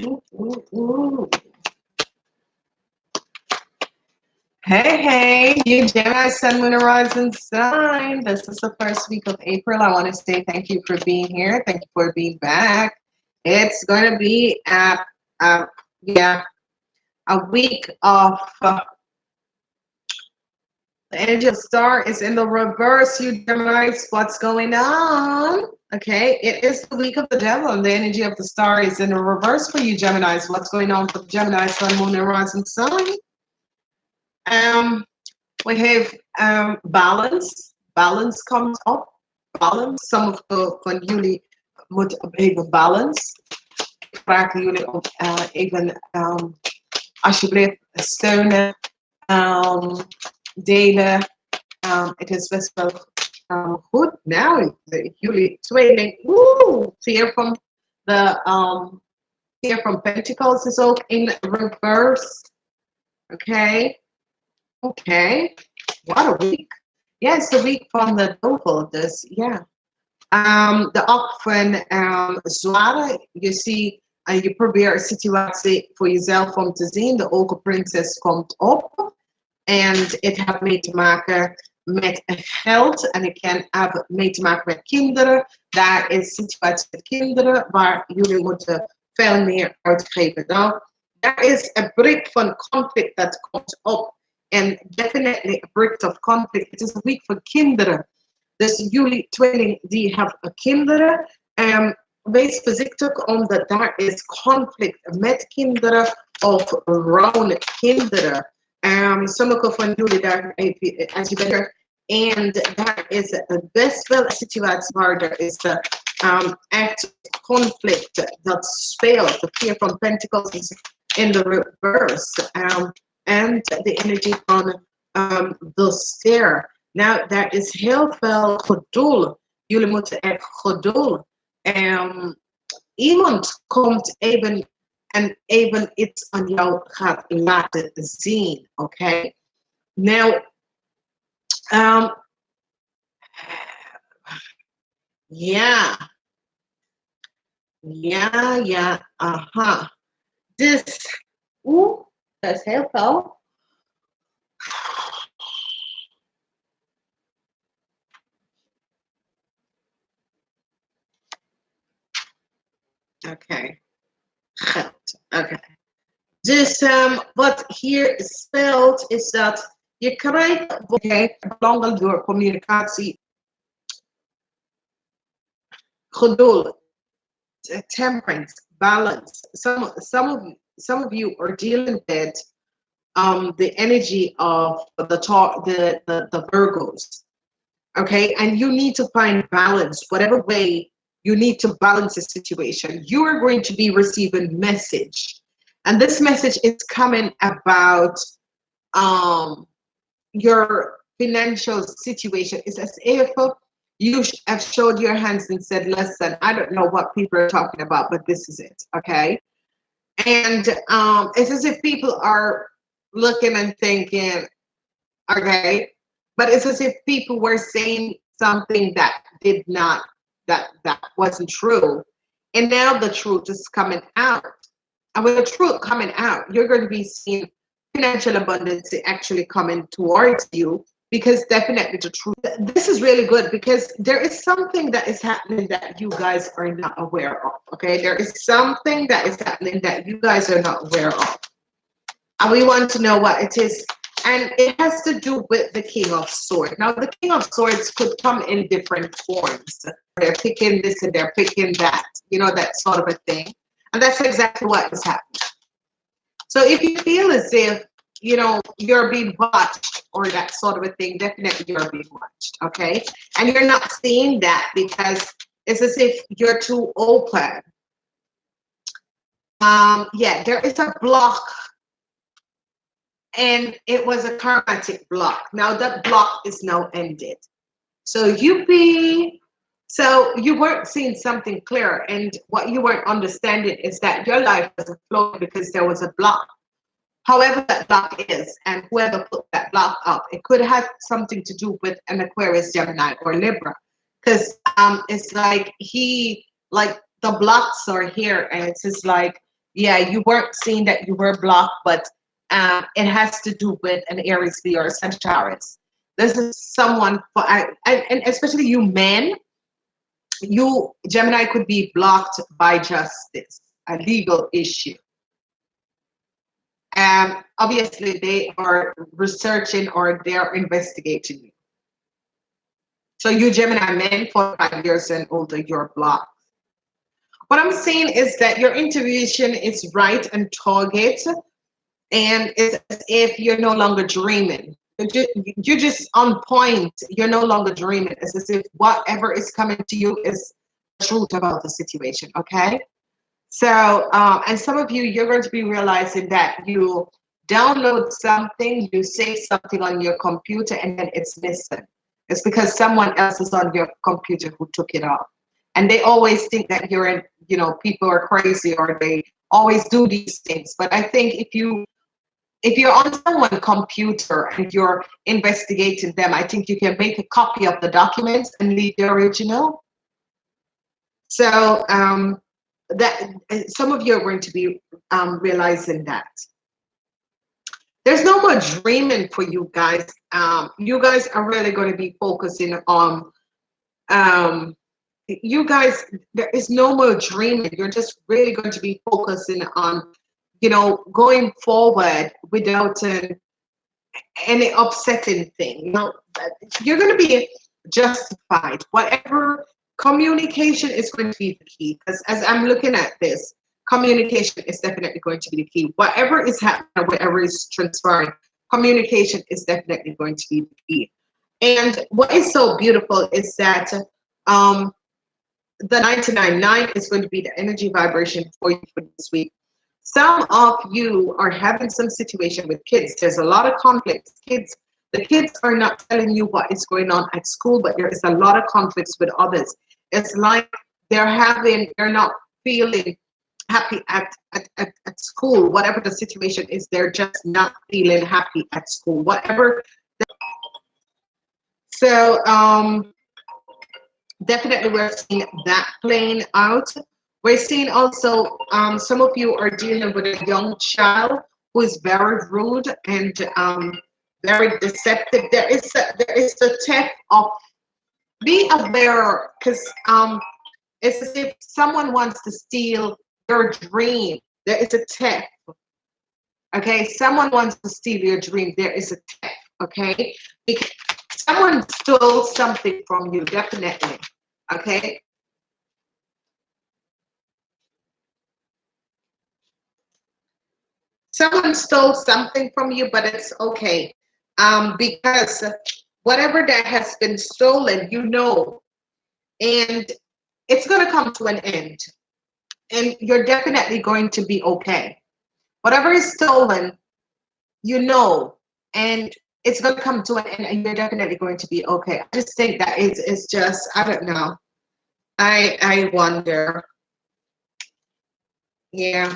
Ooh, ooh, ooh. Hey, hey, you Gemini, Sun, Moon, and Rising sign. This is the first week of April. I want to say thank you for being here. Thank you for being back. It's going to be a, a yeah, a week of uh, energy of star is in the reverse. You Geminis, what's going on? Okay, it is the week of the devil, and the energy of the star is in the reverse for you Geminis. What's going on for the Gemini, Sun, Moon, and Rising sign? Um, we have um, balance. Balance comes up. Balance. Some of the van jullie moeten even balance. Ik vraag jullie om uh, even um, alsjeblieft steunen, um, delen. Um, het is best wel um, goed. Nou, jullie tweeling. Woe! Fear from the um, Fear from Pentacles is ook in reverse. Okay. Okay, what a week. Yes, the week from the duivel, dus ja. Um, de acht van um, zware, je ziet, uh, je probeert een situatie voor jezelf om te zien. De ogen komt op. En het heeft mee te maken met geld. En het kan hebben mee te maken met kinderen. Daar is situatie met kinderen waar jullie moeten veel meer uitgeven. Nou, daar is een brik van conflict dat komt op and definitely a break of conflict. Het is een week voor kinderen. Dus jullie tweeling die hebben kinderen. Um, wees voorzichtig omdat daar is conflict met kinderen of rond kinderen. Um, van jullie daar, als je bent en daar is best wel een situatie waar er is de um, echt conflict that speelt. the Fear from Pentacles in the reverse. Um, and the energy van um, de ster. Nou, daar is veel geduld. Jullie moeten echt geduld. Um, iemand komt even en even iets aan jou gaat laten zien, oké? Okay? Nou, um, ja. Ja, ja, aha. Dus, oeh, That's helpful. Okay. Okay. Dus um, wat hier speelt is dat je krijgt okay, belangrijk door communicatie geduld, temperance, balance. Some, some of some of you are dealing with um, the energy of the talk, the, the, the Virgos. Okay, and you need to find balance, whatever way you need to balance the situation. You are going to be receiving message, and this message is coming about um, your financial situation. It's as if you have showed your hands and said, "Listen, I don't know what people are talking about, but this is it." Okay, and um, it's as if people are looking and thinking, okay, but it's as if people were saying something that did not, that that wasn't true. And now the truth is coming out. And with the truth coming out, you're going to be seeing financial abundance actually coming towards you because definitely the truth this is really good because there is something that is happening that you guys are not aware of okay there is something that is happening that you guys are not aware of and we want to know what it is and it has to do with the king of swords now the king of swords could come in different forms they're picking this and they're picking that you know that sort of a thing and that's exactly what is happening so if you feel as if you know, you're being watched or that sort of a thing, definitely you're being watched, okay? And you're not seeing that because it's as if you're too open. Um, yeah, there is a block and it was a karmatic block. Now that block is now ended. So you be, so you weren't seeing something clear and what you weren't understanding is that your life was a flow because there was a block however that block is and whoever put that block up it could have something to do with an aquarius gemini or libra because um it's like he like the blocks are here and it's just like yeah, you weren't seeing that you were blocked, but it has to do with an Aries, B or a Sagittarius. This is someone, for, I, and especially you men, you, Gemini could be blocked by justice, a legal issue. And um, obviously they are researching or they're investigating you. So you Gemini men, 45 years and older, you're blocked. What I'm saying is that your intuition is right and target, and it's as if you're no longer dreaming. You're just on point. You're no longer dreaming. It's as if whatever is coming to you is truth about the situation. Okay. So, um, and some of you, you're going to be realizing that you download something, you say something on your computer, and then it's missing. It's because someone else is on your computer who took it off and they always think that you're in you know people are crazy or they always do these things but i think if you if you're on someone's computer and you're investigating them i think you can make a copy of the documents and leave the original. So um that some of you are going to be um, realizing that. There's no more dreaming for you guys. Um, you guys are really going to be focusing on um, you guys, there is no more dreaming. You're just really going to be focusing on, you know, going forward without an, any upsetting thing. You know, you're going to be justified. Whatever communication is going to be the key. Because as I'm looking at this, communication is definitely going to be the key. Whatever is happening, whatever is transpiring, communication is definitely going to be the key. And what is so beautiful is that um, the 999 is going to be the energy vibration for you for this week. Some of you are having some situation with kids. There's a lot of conflicts. Kids, the kids are not telling you what is going on at school, but there is a lot of conflicts with others. It's like they're having, they're not feeling happy at, at, at, at school. Whatever the situation is, they're just not feeling happy at school. Whatever. So, um, definitely we're seeing that playing out. We're seeing also um, some of you are dealing with a young child who is very rude and um, very deceptive. There is a, there is a theft of be aware because um, it's as if someone wants to steal your dream. There is a tip. Okay, someone wants to steal your dream. There is a tip. Okay, because someone stole something from you, definitely. Okay. Someone stole something from you, but it's okay. Um, because whatever that has been stolen, you know, and it's going to come to an end. And you're definitely going to be okay. Whatever is stolen, you know, and it's going to come to an end and you're definitely going to be okay. I just think that it's, it's just, I don't know. I, I wonder. Yeah.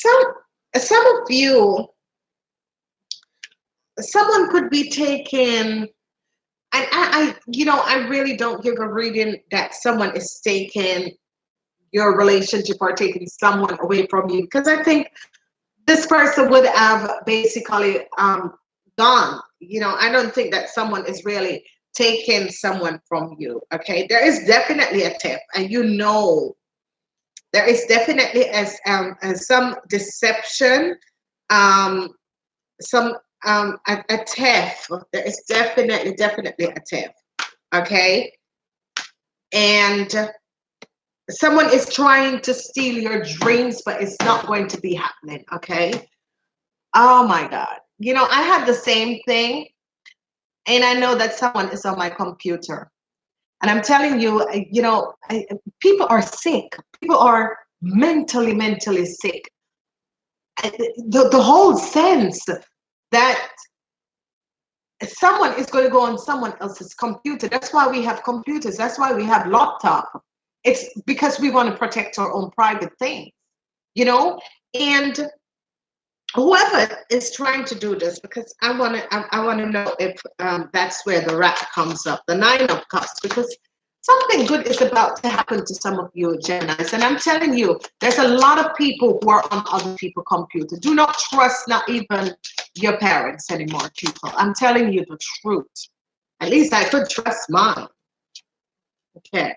Some, some of you, someone could be taken and I, I, you know, I really don't give a reading that someone is taking your relationship or taking someone away from you because I think this person would have basically um, gone. You know, I don't think that someone is really taking someone from you. Okay, there is definitely a tip, and you know, there is definitely as um as some deception, um, some um a, a theft. There is definitely definitely a tip. Okay, and someone is trying to steal your dreams, but it's not going to be happening. Okay. Oh my God. You know, I had the same thing. And I know that someone is on my computer. And I'm telling you, you know, people are sick. People are mentally, mentally sick. The, the whole sense that someone is going to go on someone else's computer. That's why we have computers. That's why we have laptop. It's because we want to protect our own private things, you know? And whoever is trying to do this, because I want to, I, I want to know if um, that's where the rat comes up, the nine of cups, because something good is about to happen to some of you Geminis. And I'm telling you, there's a lot of people who are on other people's computer. Do not trust not even your parents anymore, people. I'm telling you the truth. At least I could trust mine. Okay.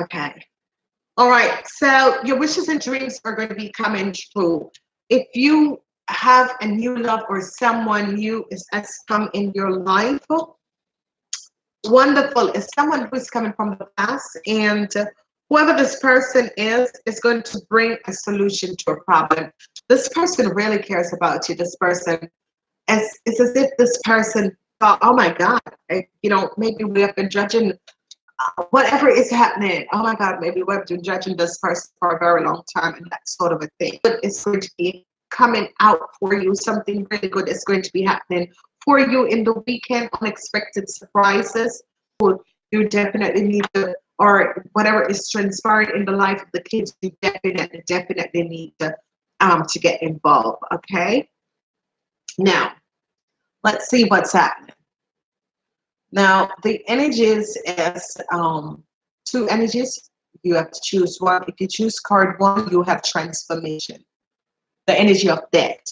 Okay. All right. So your wishes and dreams are going to be coming true. If you have a new love or someone new is has come in your life, wonderful. Is someone who's coming from the past and whoever this person is is going to bring a solution to a problem. This person really cares about you. This person is it's as if this person thought, oh my God, I, you know, maybe we have been judging whatever is happening. Oh my God, maybe we've been judging this person for a very long time and that sort of a thing. But it's going to be coming out for you. Something really good is going to be happening for you in the weekend. Unexpected surprises. You definitely need to, or whatever is transpiring in the life of the kids, you definitely, definitely need to, um, to get involved. Okay. Now, let's see what's happening. Now, the energies is um, two energies. You have to choose one. If you choose card one, you have transformation, the energy of death.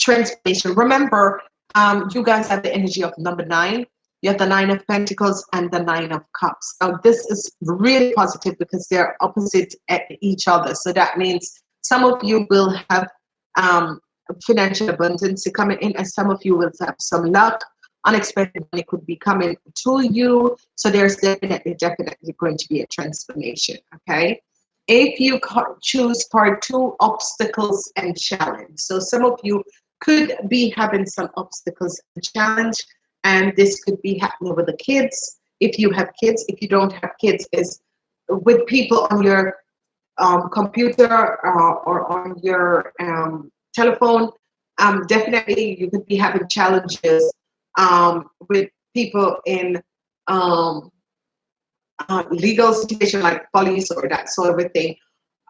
Transformation. Remember, um, you guys have the energy of number nine. You have the nine of pentacles and the nine of cups. Now, this is really positive because they're opposite at each other. So that means some of you will have um, financial abundance coming in, and some of you will have some luck. Unexpected money could be coming to you. So there's definitely, definitely going to be a transformation. Okay. If you choose part two, obstacles and challenge. So some of you could be having some obstacles and challenge, and this could be happening with the kids. If you have kids, if you don't have kids, is with people on your um, computer uh, or on your um, telephone, um, definitely you could be having challenges um, with people in um, uh, legal situation like police or that sort of a thing.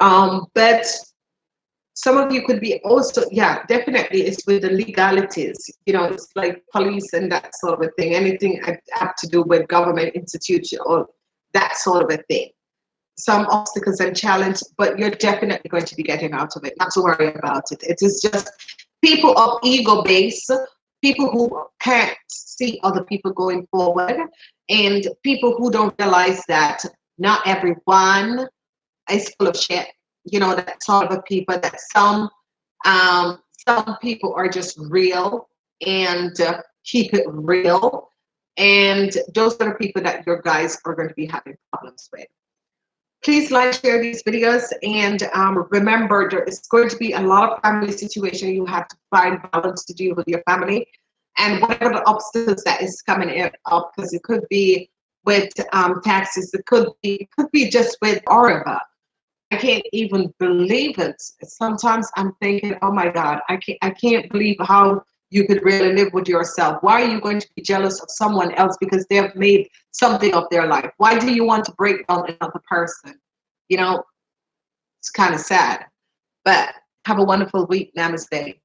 Um, but some of you could be also, yeah, definitely it's with the legalities, you know, it's like police and that sort of a thing, anything have to do with government institution or that sort of a thing some obstacles and challenge, but you're definitely going to be getting out of it. Not to worry about it. It is just people of ego base, people who can't see other people going forward, and people who don't realize that not everyone is full of shit. You know, that sort of people that some um, some people are just real and uh, keep it real. And those are the people that your guys are going to be having problems with. Please like, share these videos, and um, remember there is going to be a lot of family situation. You have to find balance to deal with your family, and whatever the obstacles that is coming up, because it could be with um, taxes, it could be it could be just with Aruba. I can't even believe it. Sometimes I'm thinking, oh my God, I can't I can't believe how you could really live with yourself? Why are you going to be jealous of someone else because they have made something of their life? Why do you want to break down another person? You know, it's kind of sad. But have a wonderful week. Namaste.